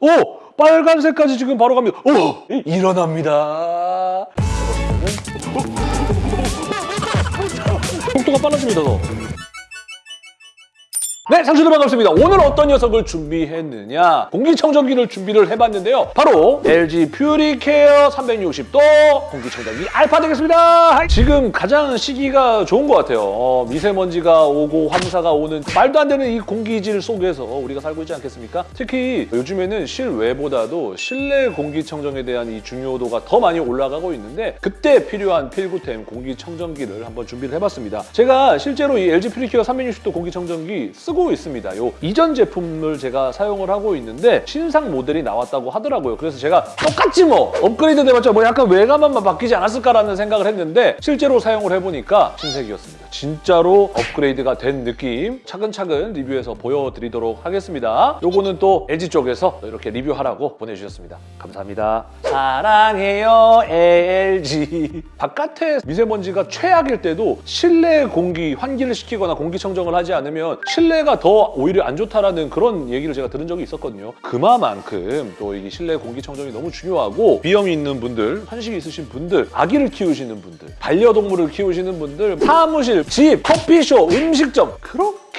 오! 빨간색까지 지금 바로 갑니다. 오! 일어납니다. 속도가 빨라집니다, 더. 네, 상추들 반갑습니다. 오늘 어떤 녀석을 준비했느냐? 공기청정기를 준비를 해봤는데요. 바로 LG 퓨리케어 360도 공기청정기 알파 되겠습니다. 지금 가장 시기가 좋은 것 같아요. 어, 미세먼지가 오고 황사가 오는 말도 안 되는 이 공기질 속에서 우리가 살고 있지 않겠습니까? 특히 요즘에는 실외보다도 실내 공기청정에 대한 이 중요도가 더 많이 올라가고 있는데 그때 필요한 필구템 공기청정기를 한번 준비를 해봤습니다. 제가 실제로 이 LG 퓨리케어 360도 공기청정기 쓰고 있습니다. 요 이전 제품을 제가 사용을 하고 있는데 신상 모델이 나왔다고 하더라고요. 그래서 제가 똑같지 뭐 업그레이드 돼봤자 뭐 약간 외관만 바뀌지 않았을까라는 생각을 했는데 실제로 사용을 해보니까 신세계였습니다. 진짜로 업그레이드가 된 느낌 차근차근 리뷰해서 보여드리도록 하겠습니다. 요거는 또 LG 쪽에서 이렇게 리뷰하라고 보내주셨습니다. 감사합니다. 사랑해요 LG 바깥에 미세먼지가 최악일 때도 실내 공기 환기를 시키거나 공기청정을 하지 않으면 실내가 더 오히려 안 좋다라는 그런 얘기를 제가 들은 적이 있었거든요. 그만큼 또 이게 실내 공기청정이 너무 중요하고 비염이 있는 분들, 환식이 있으신 분들, 아기를 키우시는 분들, 반려동물을 키우시는 분들, 사무실, 집, 커피숍, 음식점. 그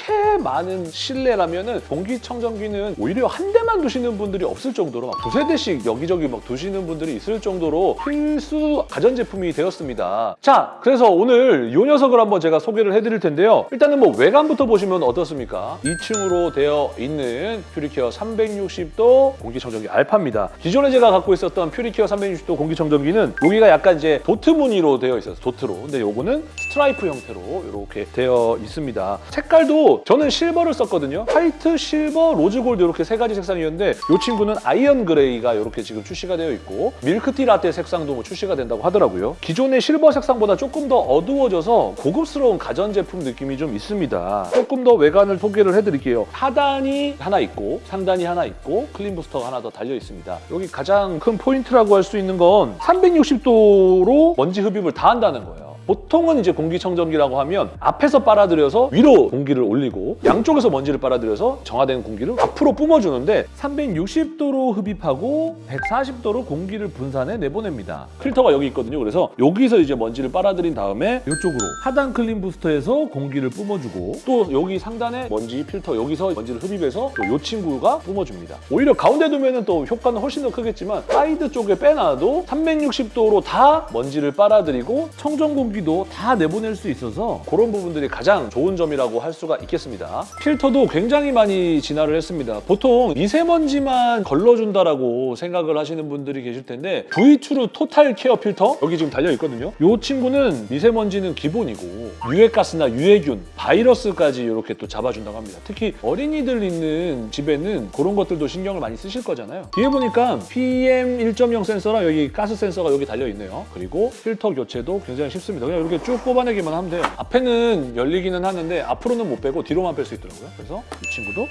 렇게 많은 실내라면은 공기청정기는 오히려 한 대만 두시는 분들이 없을 정도로 막 두세 대씩 여기저기 막 두시는 분들이 있을 정도로 필수 가전제품이 되었습니다. 자, 그래서 오늘 이 녀석을 한번 제가 소개를 해드릴 텐데요. 일단은 뭐 외관부터 보시면 어떻습니까? 2층으로 되어 있는 퓨리케어 360도 공기청정기 알파입니다. 기존에 제가 갖고 있었던 퓨리케어 360도 공기청정기는 여기가 약간 이제 도트 무늬로 되어 있어서 도트로. 근데 요거는 스트라이프 형태로 이렇게 되어 있습니다. 색깔도 저는 실버를 썼거든요. 화이트, 실버, 로즈 골드 이렇게 세 가지 색상이었는데 이 친구는 아이언 그레이가 이렇게 지금 출시가 되어 있고 밀크티 라떼 색상도 뭐 출시가 된다고 하더라고요. 기존의 실버 색상보다 조금 더 어두워져서 고급스러운 가전제품 느낌이 좀 있습니다. 조금 더 외관을 소개를 해드릴게요. 하단이 하나 있고 상단이 하나 있고 클린 부스터가 하나 더 달려 있습니다. 여기 가장 큰 포인트라고 할 수 있는 건 360도로 먼지 흡입을 다 한다는 거예요. 보통은 이제 공기청정기라고 하면 앞에서 빨아들여서 위로 공기를 올리고 양쪽에서 먼지를 빨아들여서 정화된 공기를 앞으로 뿜어주는데 360도로 흡입하고 140도로 공기를 분산해 내보냅니다. 필터가 여기 있거든요. 그래서 여기서 이제 먼지를 빨아들인 다음에 이쪽으로 하단 클린 부스터에서 공기를 뿜어주고 또 여기 상단에 먼지 필터 여기서 먼지를 흡입해서 또 이 친구가 뿜어줍니다. 오히려 가운데 두면은 또 효과는 훨씬 더 크겠지만 사이드 쪽에 빼놔도 360도로 다 먼지를 빨아들이고 청정 공기 공기도 다 내보낼 수 있어서 그런 부분들이 가장 좋은 점이라고 할 수가 있겠습니다. 필터도 굉장히 많이 진화를 했습니다. 보통 미세먼지만 걸러준다라고 생각을 하시는 분들이 계실 텐데 V트루 토탈 케어 필터 여기 지금 달려 있거든요. 이 친구는 미세먼지는 기본이고 유해가스나 유해균, 바이러스까지 이렇게 또 잡아준다고 합니다. 특히 어린이들 있는 집에는 그런 것들도 신경을 많이 쓰실 거잖아요. 뒤에 보니까 PM 1.0 센서랑 여기 가스 센서가 여기 달려 있네요. 그리고 필터 교체도 굉장히 쉽습니다. 그냥 이렇게 쭉 뽑아내기만 하면 돼요. 앞에는 열리기는 하는데 앞으로는 못 빼고 뒤로만 뺄 수 있더라고요. 그래서 이 친구도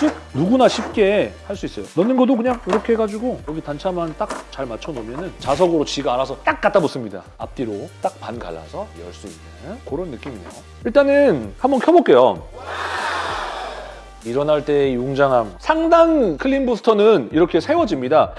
쓱 누구나 쉽게 할 수 있어요. 넣는 것도 그냥 이렇게 해가지고 여기 단차만 딱 잘 맞춰 놓으면 자석으로 지가 알아서 딱 갖다 붙습니다. 앞뒤로 딱 반 갈라서 열 수 있는 그런 느낌이네요. 일단은 한번 켜볼게요. 일어날 때의 웅장함. 상단 클린 부스터는 이렇게 세워집니다.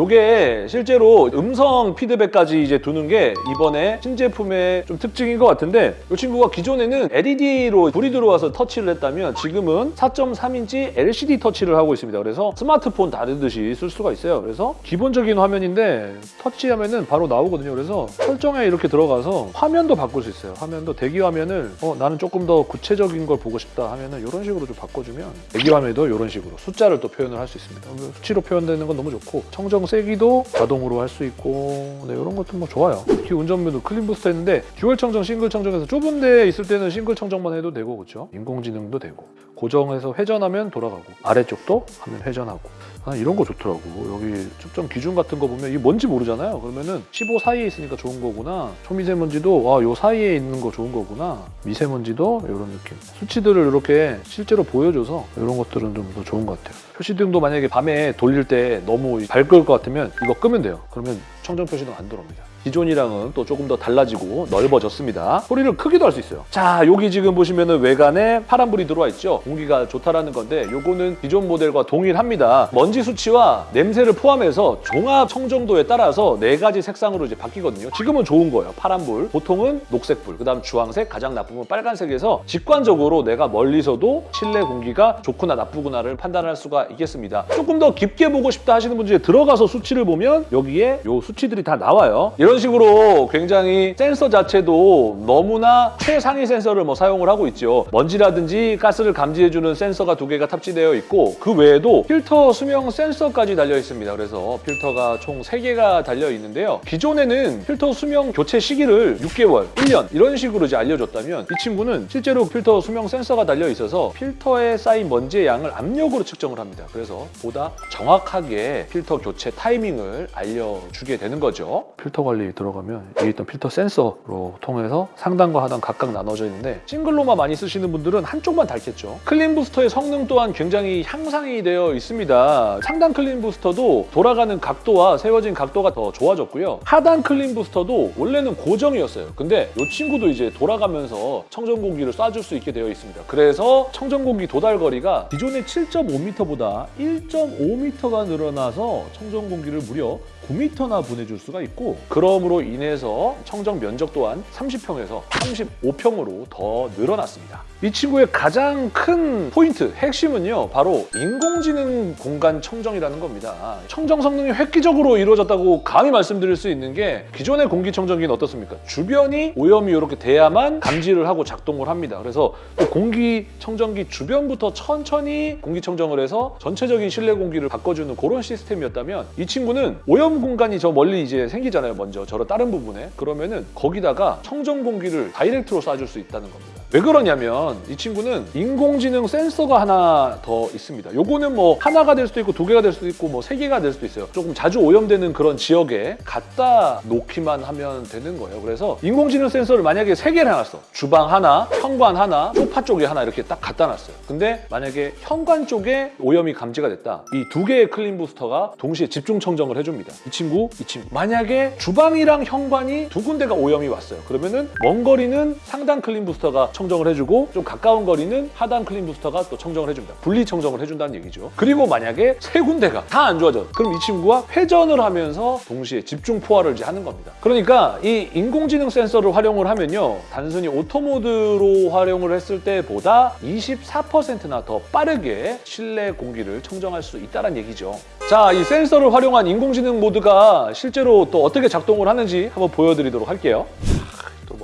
이게 실제로 음성 피드백까지 이제 두는 게 이번에 신제품의 좀 특징인 것 같은데 이 친구가 기존에는 LED로 불이 들어와서 터치를 했다면 지금은 4.3인치 LCD 터치를 하고 있습니다. 그래서 스마트폰 다르듯이 쓸 수가 있어요. 그래서 기본적인 화면인데 터치하면은 바로 나오거든요. 그래서 설정에 이렇게 들어가서 화면도 바꿀 수 있어요. 화면도 대기 화면을 어, 나는 조금 더 구체적인 걸 보고 싶다 하면은 이런 식으로 좀 바꿔주면 화면도 이런 식으로 숫자를 또 표현을 할 수 있습니다. 수치로 표현되는 건 너무 좋고 청정 세기도 자동으로 할 수 있고 네, 이런 것도 뭐 좋아요. 특히 운전 모드 클린 부스터 했는데 듀얼 청정, 싱글 청정에서 좁은 데 있을 때는 싱글 청정만 해도 되고 그렇죠? 인공지능도 되고 고정해서 회전하면 돌아가고 아래쪽도 하면 회전하고 아, 이런 거 좋더라고. 여기 측정 기준 같은 거 보면 이게 뭔지 모르잖아요. 그러면은 15 사이에 있으니까 좋은 거구나. 초미세먼지도 와, 요 사이에 있는 거 좋은 거구나. 미세먼지도 이런 느낌. 수치들을 이렇게 실제로 보여줘서 이런 것들은 좀 더 좋은 것 같아요. 표시등도 만약에 밤에 돌릴 때 너무 밝을 것 같으면 이거 끄면 돼요. 그러면 청정 표시등 안 들어옵니다. 기존이랑은 또 조금 더 달라지고 넓어졌습니다. 소리를 크기도 할 수 있어요. 자, 여기 지금 보시면 은 외관에 파란불이 들어와 있죠. 공기가 좋다라는 건데 요거는 기존 모델과 동일합니다. 먼지 수치와 냄새를 포함해서 종합 청정도에 따라서 네 가지 색상으로 이제 바뀌거든요. 지금은 좋은 거예요. 파란불, 보통은 녹색불, 그다음 주황색, 가장 나쁘면 빨간색에서 직관적으로 내가 멀리서도 실내 공기가 좋구나 나쁘구나를 판단할 수가 있겠습니다. 조금 더 깊게 보고 싶다 하시는 분들이 들어가서 수치를 보면 여기에 요 수치들이 다 나와요. 이런 식으로 굉장히 센서 자체도 너무나 최상위 센서를 뭐 사용을 하고 있죠. 먼지라든지 가스를 감지해주는 센서가 두 개가 탑재되어 있고 그 외에도 필터 수명 센서까지 달려 있습니다. 그래서 필터가 총 세개가 달려 있는데요. 기존에는 필터 수명 교체 시기를 6개월, 1년 이런 식으로 이제 알려줬다면 이 친구는 실제로 필터 수명 센서가 달려 있어서 필터에 쌓인 먼지의 양을 압력으로 측정을 합니다. 그래서 보다 정확하게 필터 교체 타이밍을 알려주게 되는 거죠. 필터 관리 들어가면 여기 있던 필터 센서로 통해서 상단과 하단 각각 나눠져 있는데 싱글로만 많이 쓰시는 분들은 한쪽만 닳겠죠. 클린 부스터의 성능 또한 굉장히 향상이 되어 있습니다. 상단 클린 부스터도 돌아가는 각도와 세워진 각도가 더 좋아졌고요. 하단 클린 부스터도 원래는 고정이었어요. 근데 이 친구도 이제 돌아가면서 청정 공기를 쏴줄 수 있게 되어 있습니다. 그래서 청정 공기 도달 거리가 기존의 7.5m보다 1.5m가 늘어나서 청정 공기를 무려 9m나 보내줄 수가 있고 그 럼으로 인해서 청정 면적 또한 30평에서 35평으로 더 늘어났습니다. 이 친구의 가장 큰 포인트, 핵심은요 바로 인공지능 공간 청정이라는 겁니다. 청정 성능이 획기적으로 이루어졌다고 감히 말씀드릴 수 있는 게 기존의 공기청정기는 어떻습니까? 주변이 오염이 이렇게 돼야만 감지를 하고 작동을 합니다. 그래서 또 공기청정기 주변부터 천천히 공기청정을 해서 전체적인 실내 공기를 바꿔주는 그런 시스템이었다면 이 친구는 오염 공간이 저 멀리 이제 생기잖아요. 먼저 저런 다른 부분에 그러면은 거기다가 청정 공기를 다이렉트로 쏴줄 수 있다는 겁니다. 왜 그러냐면 이 친구는 인공지능 센서가 하나 더 있습니다. 요거는 뭐 하나가 될 수도 있고 두 개가 될 수도 있고 뭐 세 개가 될 수도 있어요. 조금 자주 오염되는 그런 지역에 갖다 놓기만 하면 되는 거예요. 그래서 인공지능 센서를 만약에 세 개를 해놨어. 주방 하나, 현관 하나, 소파 쪽에 하나 이렇게 딱 갖다 놨어요. 근데 만약에 현관 쪽에 오염이 감지가 됐다. 이 두 개의 clean booster가 동시에 집중 청정을 해줍니다. 이 친구, 이 친구. 만약에 주방이랑 현관이 두 군데가 오염이 왔어요. 그러면은 먼 거리는 상단 clean booster가 청정을 해주고 좀 가까운 거리는 하단 clean booster가 또 청정을 해줍니다. 분리 청정을 해준다는 얘기죠. 그리고 만약에 세 군데가 다 안 좋아져. 그럼 이 친구가 회전을 하면서 동시에 집중 포화를 이제 하는 겁니다. 그러니까 이 인공지능 센서를 활용을 하면요. 단순히 auto mode로 활용을 했을 때보다 24%나 더 빠르게 실내 공기를 청정할 수 있다는 얘기죠. 자, 이 센서를 활용한 인공지능 모드가 실제로 또 어떻게 작동을 하는지 한번 보여드리도록 할게요.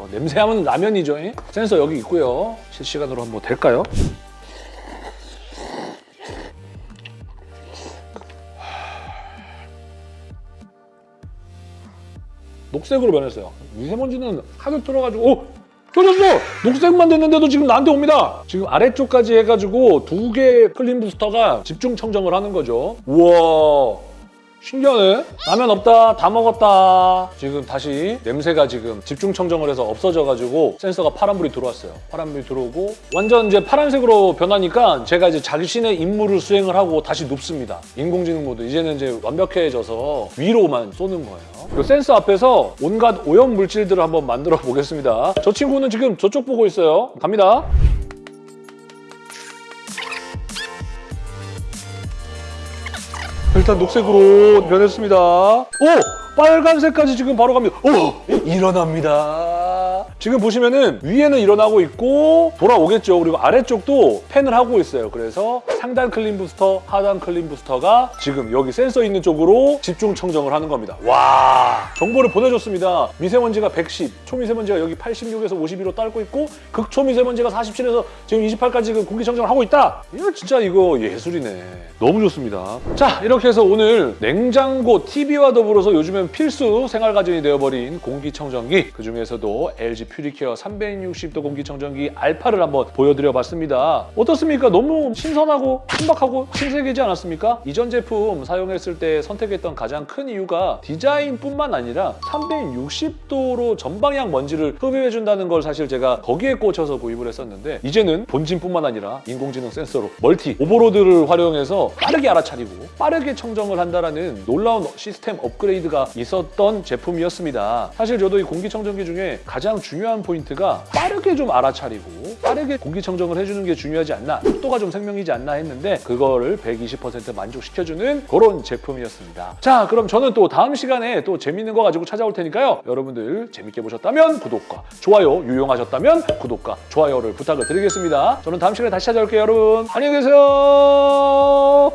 또뭐 냄새하면 라면이죠. 예? 센서 여기 있고요. 실시간으로 한번 될까요? 녹색으로 변했어요. 미세먼지는 하도 들어가지고 오! 켜졌어! 녹색만 됐는데도 지금 나한테 옵니다. 지금 아래쪽까지 해가지고 두 개의 clean booster가 집중 청정을 하는 거죠. 우와 신기하네. 라면 없다. 다 먹었다. 지금 다시 냄새가 지금 집중 청정을 해서 없어져가지고 센서가 파란불이 들어왔어요. 파란불이 들어오고 완전 이제 파란색으로 변하니까 제가 이제 자신의 임무를 수행을 하고 다시 눕습니다. 인공지능 모드. 이제는 이제 완벽해져서 위로만 쏘는 거예요. 이 센서 앞에서 온갖 오염 물질들을 한번 만들어 보겠습니다. 저 친구는 지금 저쪽 보고 있어요. 갑니다. 일단 녹색으로 변했습니다. 오! 빨간색까지 지금 바로 갑니다. 오! 일어납니다. 지금 보시면은 위에는 일어나고 있고 돌아오겠죠. 그리고 아래쪽도 팬을 하고 있어요. 그래서 상단 clean booster, 하단 clean booster가 지금 여기 센서 있는 쪽으로 집중 청정을 하는 겁니다. 와! 정보를 보내줬습니다. 미세먼지가 110, 초미세먼지가 여기 86에서 52로 딸고 있고 극초미세먼지가 47에서 지금 28까지 그 공기 청정을 하고 있다. 이거 진짜 이거 예술이네. 너무 좋습니다. 자, 이렇게 해서 오늘 냉장고, TV와 더불어서 요즘엔 필수 생활가전이 되어버린 공기청정기 그중에서도 LG 퓨리케어 360도 공기청정기 알파를 한번 보여드려 봤습니다. 어떻습니까? 너무 신선하고 신박하고 신세계지 않았습니까? 이전 제품 사용했을 때 선택했던 가장 큰 이유가 디자인뿐만 아니라 360도로 전방향 먼지를 흡입해준다는 걸 사실 제가 거기에 꽂혀서 구입을 했었는데 이제는 본진뿐만 아니라 인공지능 센서로 멀티 오버로드를 활용해서 빠르게 알아차리고 빠르게 청정을 한다라는 놀라운 시스템 업그레이드가 있었던 제품이었습니다. 사실 저도 이 공기청정기 중에 가장 중요한 포인트가 빠르게 좀 알아차리고 빠르게 공기청정을 해주는 게 중요하지 않나 속도가 좀 생명이지 않나 했는데 그거를 120% 만족시켜주는 그런 제품이었습니다. 자 그럼 저는 또 다음 시간에 또 재밌는 거 가지고 찾아올 테니까요. 여러분들 재밌게 보셨다면 구독과 좋아요 유용하셨다면 구독과 좋아요를 부탁을 드리겠습니다. 저는 다음 시간에 다시 찾아올게요 여러분. 안녕히 계세요.